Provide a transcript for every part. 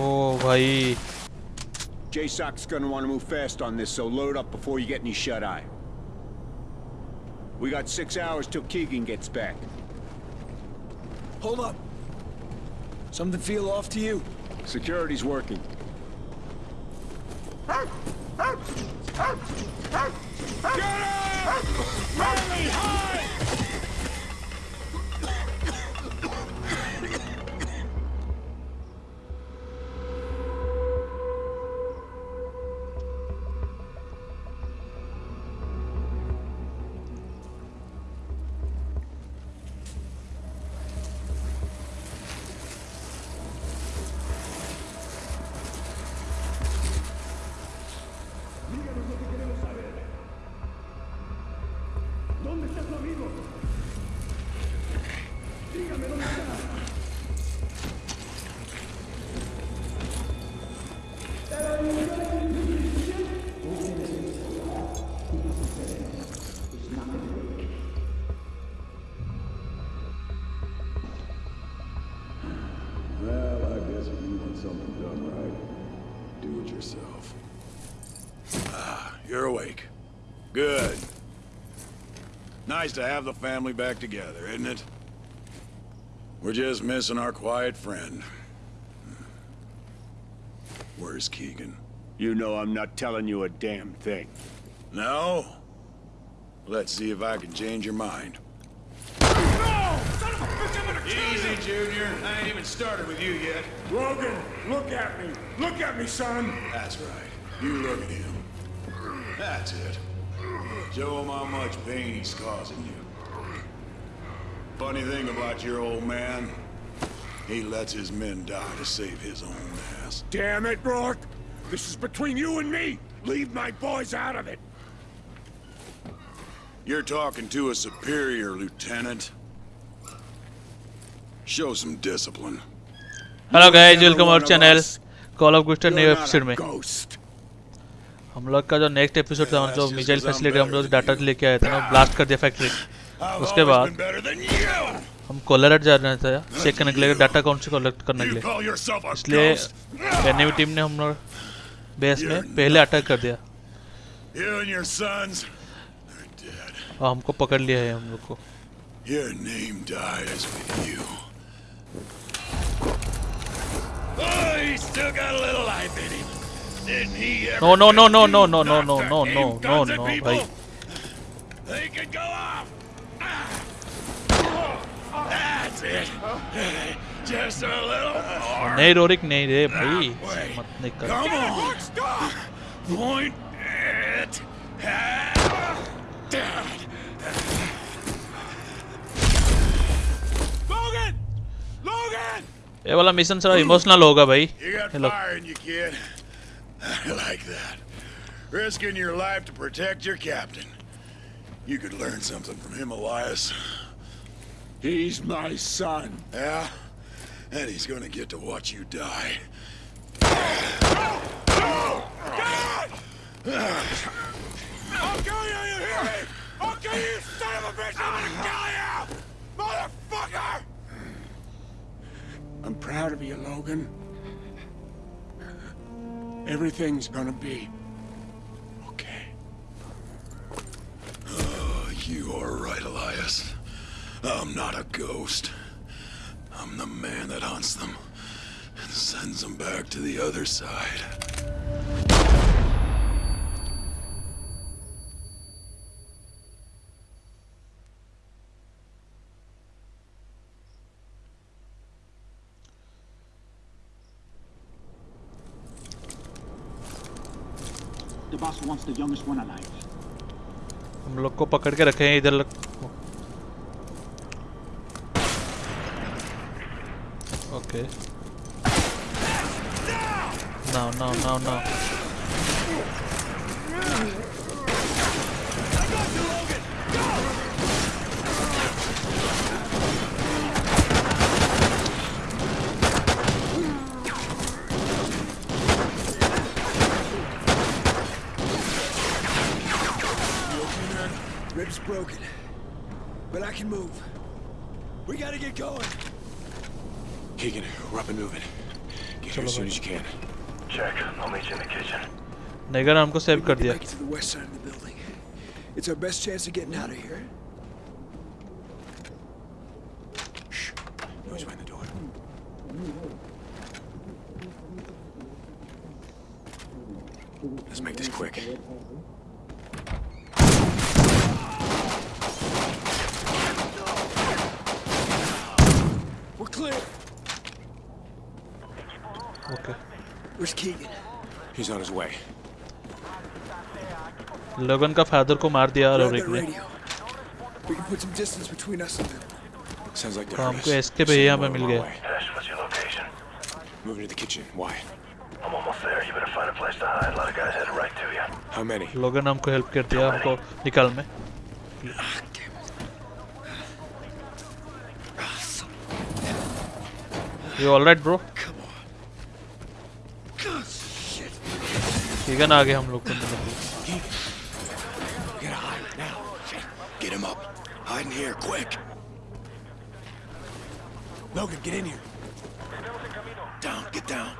ओ भाई JSOC's gonna want to move fast on this, so load up before you get any shut-eye. We got six hours till Keegan gets back. Hold up. Something feel off to you? Security's working. Well, I Nice to have the family back together, isn't it? We're just missing our quiet friend. Where's Keegan? You know I'm not telling you a damn thing. No? Let's see if I can change your mind. No! Son of a bitch, I'm gonna kill Easy, Junior. I ain't even started with you yet. Logan, look at me. Look at me, son. That's right. You look at him. That's it. Show him how much pain he's causing you. Funny thing about your old man, he lets his men die to save his own ass. Damn it, Rorke! This is between you and me! Leave my boys out of it! You're talking to a superior, Lieutenant. Show some discipline. Hello guys, welcome our channel. Call of Guster new episode में. हम लोग का जो next episode था जो missile facility हम लोग data लेके आए थे ना ब्लास्ट कर दिया फैक्ट्री उसके बाद. हम कोलरेट जा रहे थे चेक करने के लिए डाटा कौन से कलेक्ट करने के लिए इसलिए एनिमी टीम ने हम लोग बेस में पहले अटैक कर दिया. और हमको पकड़ लिया है हम लोग को. Oh, he's still got a little life in him. Didn't he ever no no no get no you no no no knocked no to no aim no guns at no people? भाई They could go off. That's it. Just a little more. नहीं Roerich नहीं रे भाई Wait. मत नहीं कर Come on. Point it at Dad. Logan! Logan! ये वाला मिशन थोड़ा इमोशनल होगा भाई You got I like that. Risking your life to protect your captain. You could learn something from him, Elias. He's my son. Yeah? And he's gonna get to watch you die. I'll kill you, you hear me? I'll kill you, you son of a bitch! I'm gonna kill you! Motherfucker! I'm proud of you, Logan. Everything's gonna be okay. Oh, you are right, Elias. I'm not a ghost. I'm the man that hunts them and sends them back to the other side. wants the youngest one alive. हम लोग को पकड़ के रखे हैं इधर लग... okay now now now now can move. We gotta get going. Keegan, we're up and moving. Get here as soon as you can. Check. I'll meet you in the kitchen. नेगर ने हमको सेव कर दिया Make it to the west side of the building. It's our best chance of getting out of here. Shh. Noise behind the door. Let's make this quick. clear. Okay Where's Keegan? He's on his way. लोगन का father को मार दिया और Grab एक that ने radio. We can put some distance between us and them. Sounds like तो they're हमको एस्केप एरिया में मिल गया Ash, what's your location? Moving to the kitchen. Why? I'm almost there. You better find a place to hide. A lot of guys headed right to you. How many? लोगन ने हमको help कर दिया हमको निकाल में यू ऑलराइट ब्रो कीगन आ गए हम लोग को मिलने के लिए। We gotta hide now. Get him up. Hide in here, quick. Logan, get in here. Down, get down.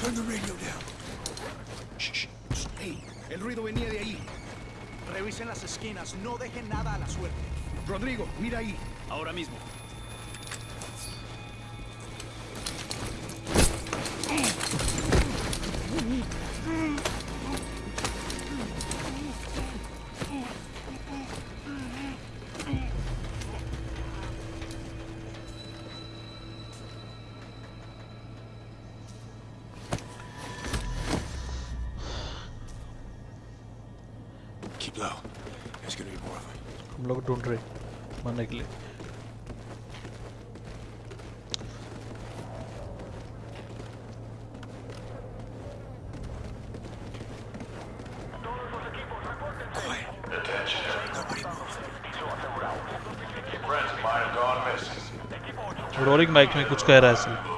Turn the radio down. Shh, shh. Hey, el ruido venía de ahí. Revisen las esquinas, no dejen nada a la suerte. Rodrigo, mira ahí. Ahora mismo. लोग ढूंढ रहे मरने के लिए। Rolling mic में कुछ कह रहा है सिर्फ़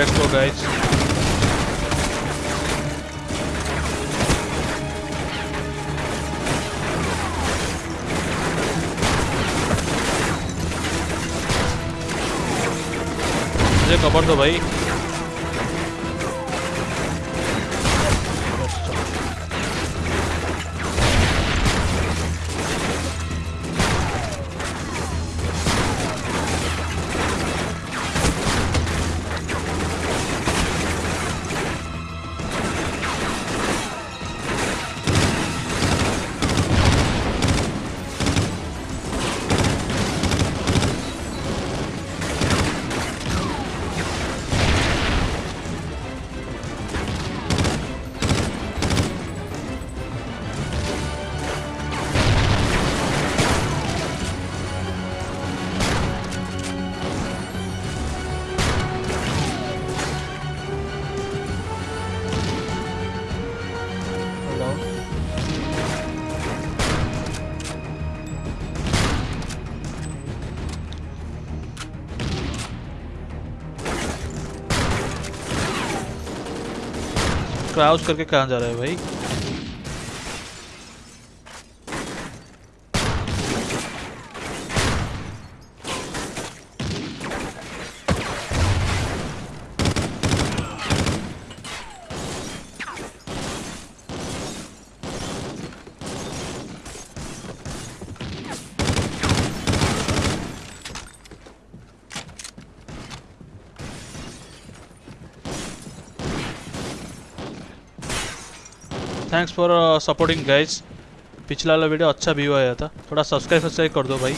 Let's go guys. मुझे कबर दो भाई क्राउच करके कहाँ जा रहा है भाई? थैंक्स फॉर सपोर्टिंग गाइज़ पिछला वाला वीडियो अच्छा व्यू आया था। थोड़ा सब्सक्राइब सब्सक्राइब कर दो भाई।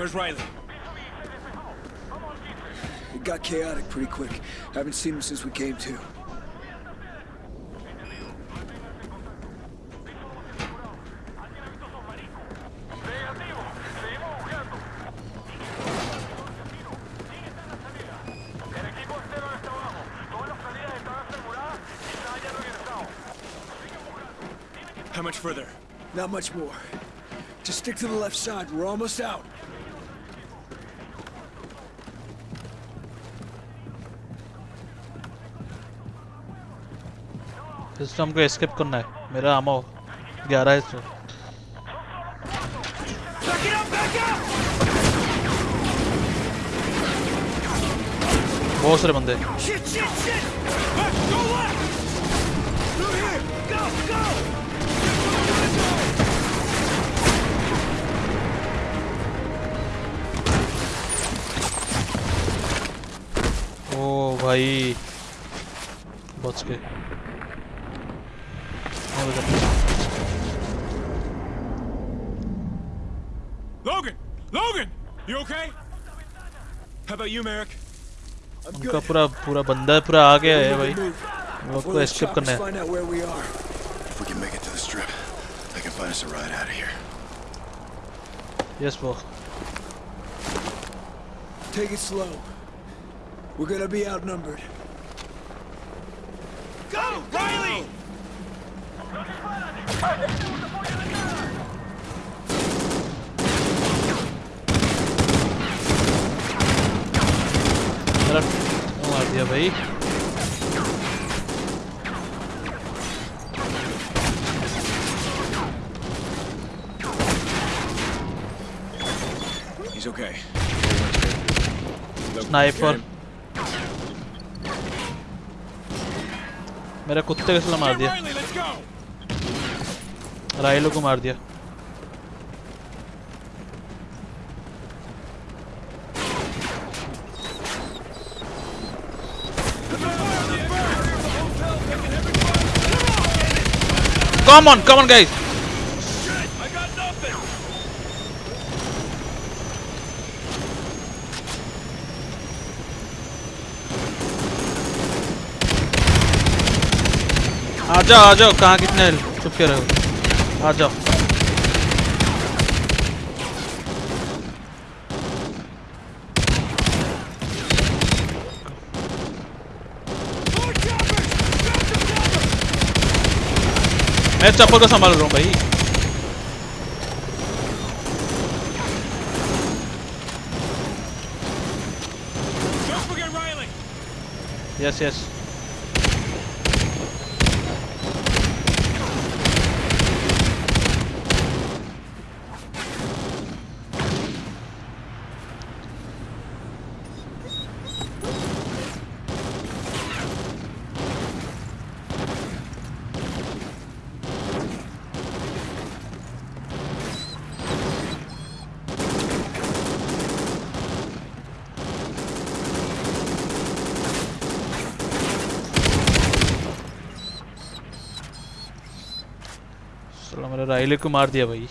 Where's Riley? It got chaotic pretty quick. Haven't seen him since we came to. How much further? Not much more. Just stick to the left side. We're almost out. इसमें हमको escape करना है। मेरा आमा ग्यारह है इसमें। बहुत सारे बंदे। ओ भाई। बच के Logan! Logan! You okay? How about you, Merrick? I'm उनका good. पूरा पूरा बंदा पूरा आ गया है We'll भाई move. हम लोग Before को those एस्केप choppers करना है find out where we are. If we can make it to the strip, they can find us a ride out of here. Yes वो Take it slow. We're gonna be outnumbered. Go! Riley! मेरा मार दिया भाई He's okay. Sniper मेरा कुत्ते के साथ मार Get दिया Riley, let's go! राइलो को मार दिया। Come on come on guys आ जाओ आ जाओ। कहाँ कितने चुपके रहो 맞아 Mete a porra dessa maromba aí. Yes, yes. मेरे राइले को मार दिया भाई।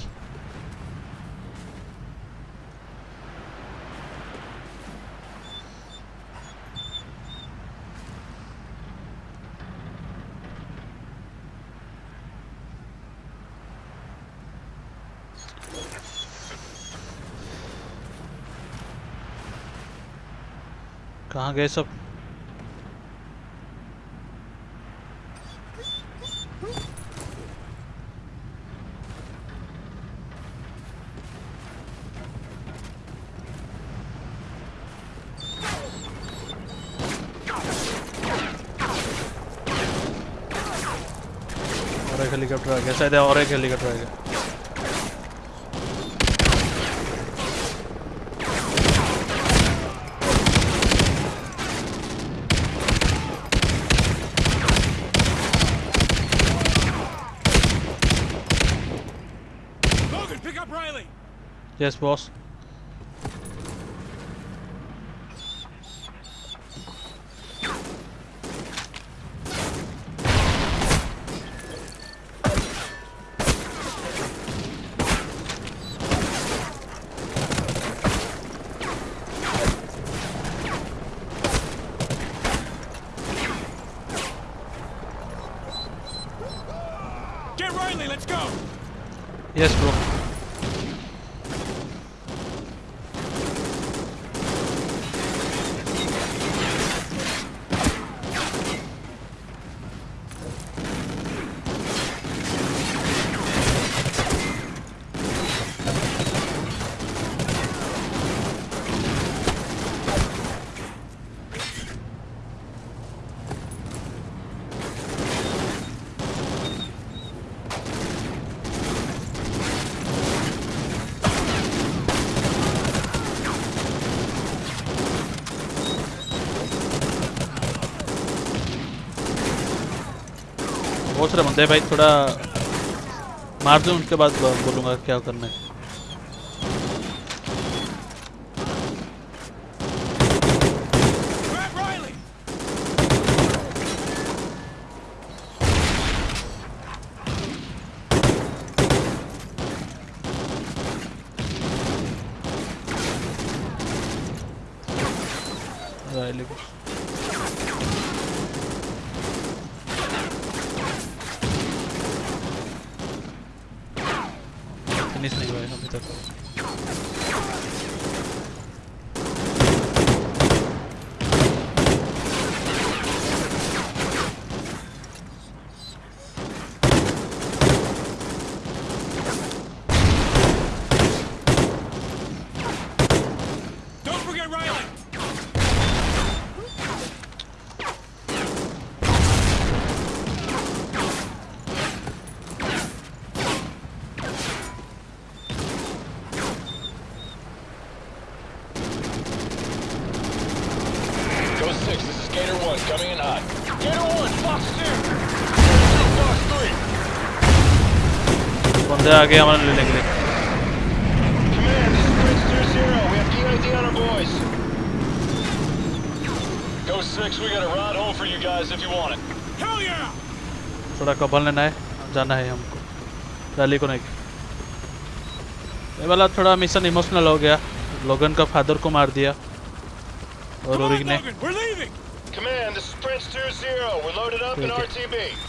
कहाँ गए सब? एक हेलीकॉप्टर आ गया शायद और एक हेलीकॉप्टर आ गया Logan, pick बहुत सारे बंदे भाई थोड़ा मार दूँ उनके बाद बोलूँगा क्या करना है। 6, this is Gator 1, coming in hot. Gator 1, Fox 2! Fox 3! बंदे आगे हमारे ले लेंगे Command, this is Prince 2-0. We have EID on our boys. Go 6, we got a ride home for you guys if you want it. Hell yeah! थोड़ा कबल लेना है जाना है हमको रैली को नहीं ये वाला थोड़ा मिशन इमोशनल हो गया लोगन का फादर को मार दिया Come on, Logan, we're leaving! Command, this is Prince 2-0. We're loaded up okay. in RTB.